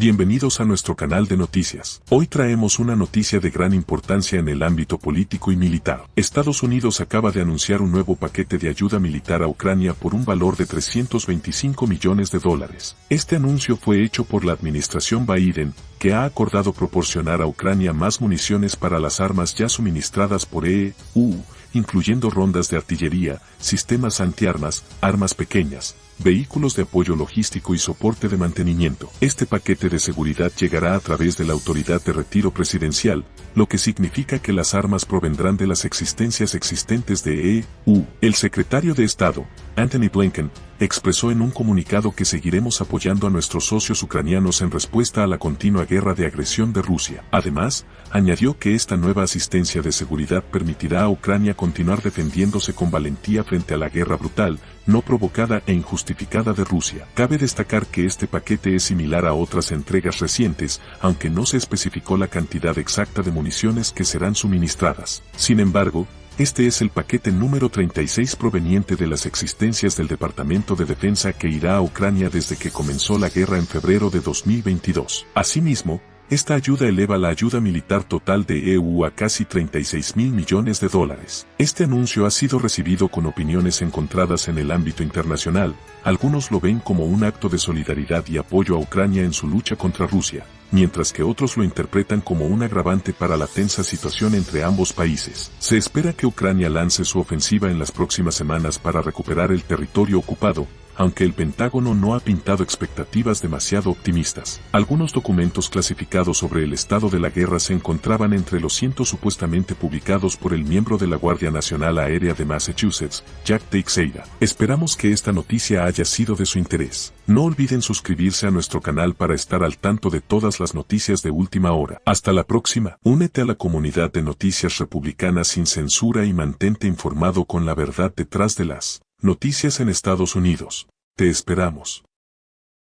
Bienvenidos a nuestro canal de noticias. Hoy traemos una noticia de gran importancia en el ámbito político y militar. Estados Unidos acaba de anunciar un nuevo paquete de ayuda militar a Ucrania por un valor de 325 millones de dólares. Este anuncio fue hecho por la administración Biden, que ha acordado proporcionar a Ucrania más municiones para las armas ya suministradas por EU, incluyendo rondas de artillería, sistemas antiarmas, armas pequeñas, vehículos de apoyo logístico y soporte de mantenimiento. Este paquete de seguridad llegará a través de la Autoridad de Retiro Presidencial, lo que significa que las armas provendrán de las existencias existentes de EU. El secretario de Estado, Anthony Blinken, expresó en un comunicado que seguiremos apoyando a nuestros socios ucranianos en respuesta a la continua guerra de agresión de Rusia. Además, añadió que esta nueva asistencia de seguridad permitirá a Ucrania continuar defendiéndose con valentía frente a la guerra brutal, no provocada e injustificada de Rusia. Cabe destacar que este paquete es similar a otras entregas recientes, aunque no se especificó la cantidad exacta de municiones que serán suministradas. Sin embargo, este es el paquete número 36 proveniente de las existencias del Departamento de Defensa que irá a Ucrania desde que comenzó la guerra en febrero de 2022. Asimismo, esta ayuda eleva la ayuda militar total de EU a casi 36 mil millones de dólares. Este anuncio ha sido recibido con opiniones encontradas en el ámbito internacional, algunos lo ven como un acto de solidaridad y apoyo a Ucrania en su lucha contra Rusia, mientras que otros lo interpretan como un agravante para la tensa situación entre ambos países. Se espera que Ucrania lance su ofensiva en las próximas semanas para recuperar el territorio ocupado, aunque el Pentágono no ha pintado expectativas demasiado optimistas. Algunos documentos clasificados sobre el estado de la guerra se encontraban entre los cientos supuestamente publicados por el miembro de la Guardia Nacional Aérea de Massachusetts, Jack Teixeira. Esperamos que esta noticia haya sido de su interés. No olviden suscribirse a nuestro canal para estar al tanto de todas las noticias de última hora. Hasta la próxima. Únete a la comunidad de noticias republicanas sin censura y mantente informado con la verdad detrás de las Noticias en Estados Unidos. Te esperamos.